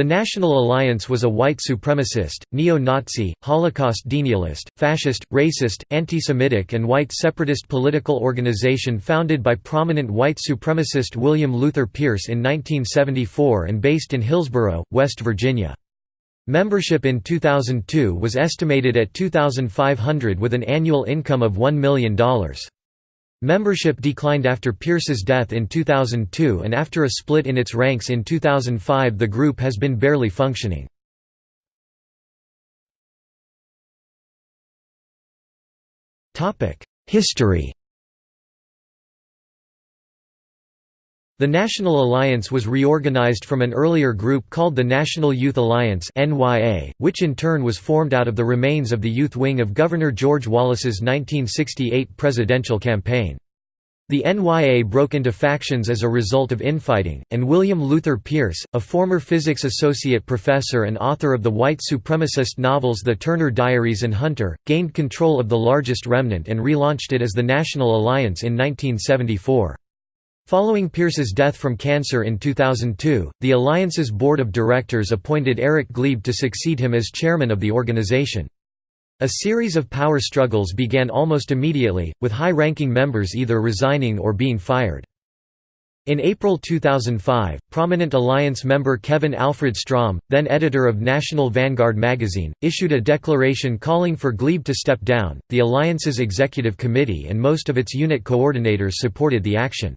The National Alliance was a white supremacist, neo-Nazi, Holocaust denialist, fascist, racist, anti-Semitic and white separatist political organization founded by prominent white supremacist William Luther Pierce in 1974 and based in Hillsboro, West Virginia. Membership in 2002 was estimated at 2,500 with an annual income of $1 million. Membership declined after Pierce's death in 2002 and after a split in its ranks in 2005 the group has been barely functioning. History The National Alliance was reorganized from an earlier group called the National Youth Alliance which in turn was formed out of the remains of the youth wing of Governor George Wallace's 1968 presidential campaign. The NYA broke into factions as a result of infighting, and William Luther Pierce, a former physics associate professor and author of the white supremacist novels The Turner Diaries and Hunter, gained control of the largest remnant and relaunched it as the National Alliance in 1974. Following Pierce's death from cancer in 2002, the Alliance's board of directors appointed Erich Gliebe to succeed him as chairman of the organization. A series of power struggles began almost immediately, with high-ranking members either resigning or being fired. In April 2005, prominent Alliance member Kevin Alfred Strom, then editor of National Vanguard magazine, issued a declaration calling for Gliebe to step down. The Alliance's executive committee and most of its unit coordinators supported the action.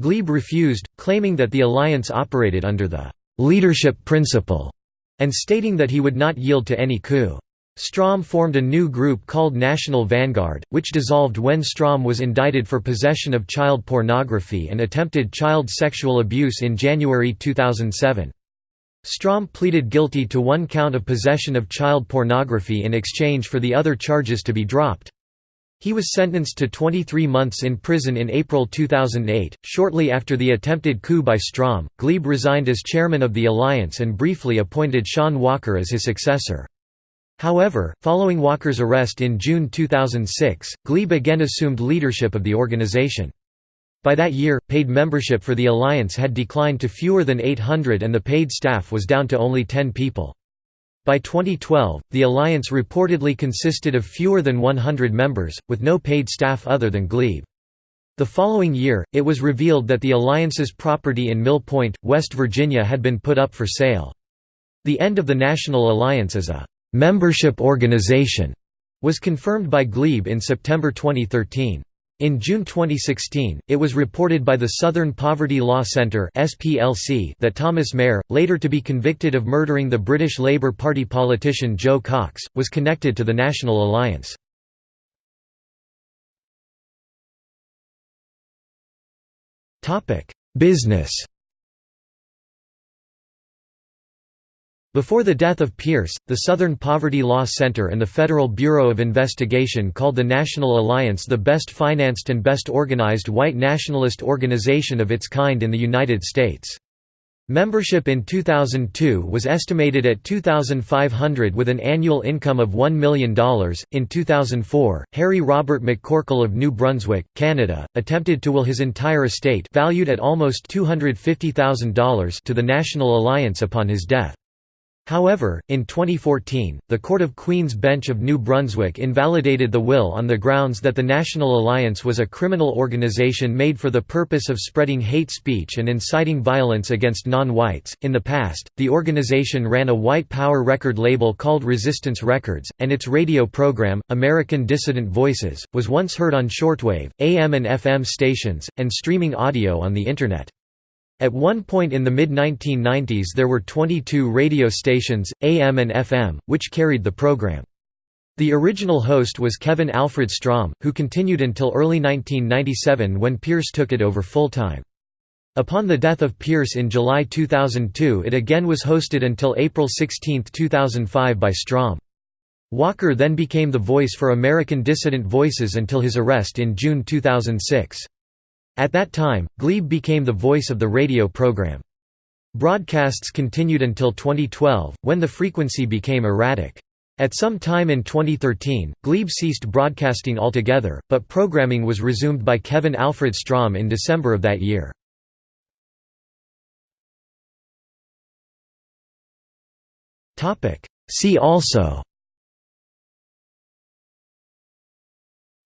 Gliebe refused, claiming that the alliance operated under the «leadership principle» and stating that he would not yield to any coup. Strom formed a new group called National Vanguard, which dissolved when Strom was indicted for possession of child pornography and attempted child sexual abuse in January 2007. Strom pleaded guilty to one count of possession of child pornography in exchange for the other charges to be dropped. He was sentenced to 23 months in prison in April 2008. Shortly after the attempted coup by Strom, Gliebe resigned as chairman of the alliance and briefly appointed Shaun Walker as his successor. However, following Walker's arrest in June 2006, Gliebe again assumed leadership of the organization. By that year, paid membership for the alliance had declined to fewer than 800 and the paid staff was down to only 10 people. By 2012, the alliance reportedly consisted of fewer than 100 members, with no paid staff other than Gliebe. The following year, it was revealed that the alliance's property in Mill Point, West Virginia had been put up for sale. The end of the National Alliance as a «membership organization» was confirmed by Gliebe in September 2013. In June 2016, it was reported by the Southern Poverty Law Centre that Thomas Mair, later to be convicted of murdering the British Labour Party politician Jo Cox, was connected to the National Alliance. Business Before the death of Pierce, the Southern Poverty Law Center and the Federal Bureau of Investigation called the National Alliance the best financed and best organized white nationalist organization of its kind in the United States. Membership in 2002 was estimated at 2,500 with an annual income of $1 million. In 2004, Harry Robert McCorkle of New Brunswick, Canada, attempted to will his entire estate valued at almost $250,000 to the National Alliance upon his death. However, in 2014, the Court of Queen's Bench of New Brunswick invalidated the will on the grounds that the National Alliance was a criminal organization made for the purpose of spreading hate speech and inciting violence against non whites. In the past, the organization ran a white power record label called Resistance Records, and its radio program, American Dissident Voices, was once heard on shortwave, AM and FM stations, and streaming audio on the Internet. At one point in the mid-1990s there were 22 radio stations, AM and FM, which carried the program. The original host was Kevin Alfred Strom, who continued until early 1997 when Pierce took it over full-time. Upon the death of Pierce in July 2002 it again was hosted until April 16, 2005 by Strom. Walker then became the voice for American Dissident Voices until his arrest in June 2006. At that time, Gliebe became the voice of the radio program. Broadcasts continued until 2012, when the frequency became erratic. At some time in 2013, Gliebe ceased broadcasting altogether, but programming was resumed by Kevin Alfred Strom in December of that year. See also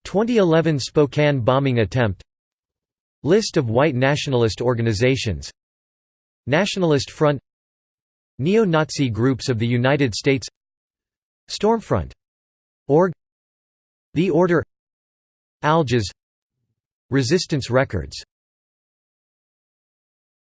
2011 Spokane bombing attempt List of white nationalist organizations. Nationalist Front. Neo-Nazi groups of the United States. Stormfront. Org. The Order. Algiz Resistance Records